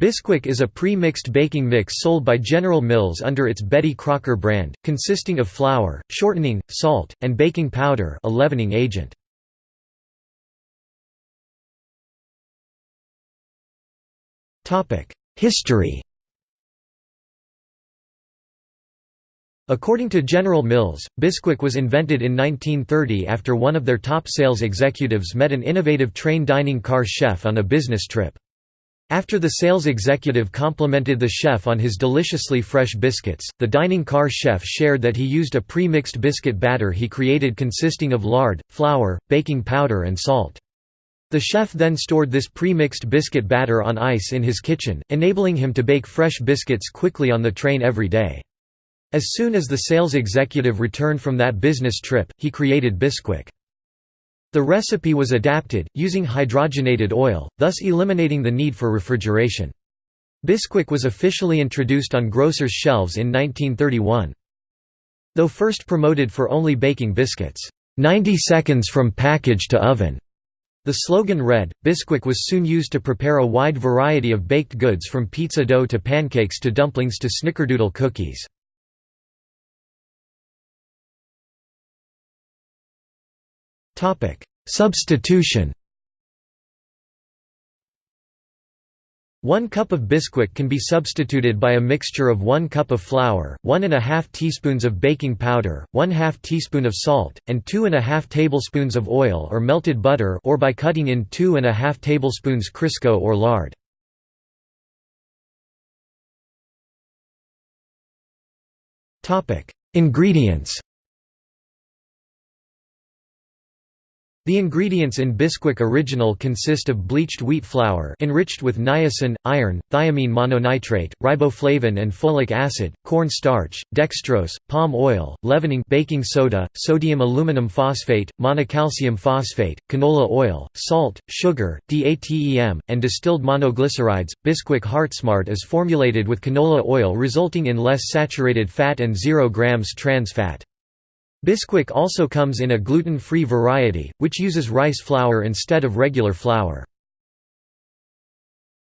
Bisquick is a pre-mixed baking mix sold by General Mills under its Betty Crocker brand, consisting of flour, shortening, salt, and baking powder a leavening agent. History According to General Mills, Bisquick was invented in 1930 after one of their top sales executives met an innovative train dining car chef on a business trip. After the sales executive complimented the chef on his deliciously fresh biscuits, the dining car chef shared that he used a pre-mixed biscuit batter he created consisting of lard, flour, baking powder and salt. The chef then stored this pre-mixed biscuit batter on ice in his kitchen, enabling him to bake fresh biscuits quickly on the train every day. As soon as the sales executive returned from that business trip, he created Bisquick. The recipe was adapted, using hydrogenated oil, thus eliminating the need for refrigeration. Bisquick was officially introduced on grocers' shelves in 1931. Though first promoted for only baking biscuits, 90 seconds from package to oven, the slogan read, Bisquick was soon used to prepare a wide variety of baked goods from pizza dough to pancakes to dumplings to snickerdoodle cookies. Substitution One cup of Bisquick can be substituted by a mixture of 1 cup of flour, 1 and a teaspoons of baking powder, 1 half teaspoon of salt, and 2 and a tablespoons of oil or melted butter or by cutting in 2 and a tablespoons Crisco or lard. Ingredients The ingredients in Bisquick Original consist of bleached wheat flour enriched with niacin, iron, thiamine mononitrate, riboflavin and folic acid, corn starch, dextrose, palm oil, leavening baking soda, sodium aluminum phosphate, monocalcium phosphate, canola oil, salt, sugar, DATEM, and distilled monoglycerides. Bisquick HeartSmart is formulated with canola oil resulting in less saturated fat and 0 grams trans fat. Bisquick also comes in a gluten-free variety, which uses rice flour instead of regular flour.